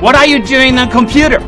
What are you doing on computer?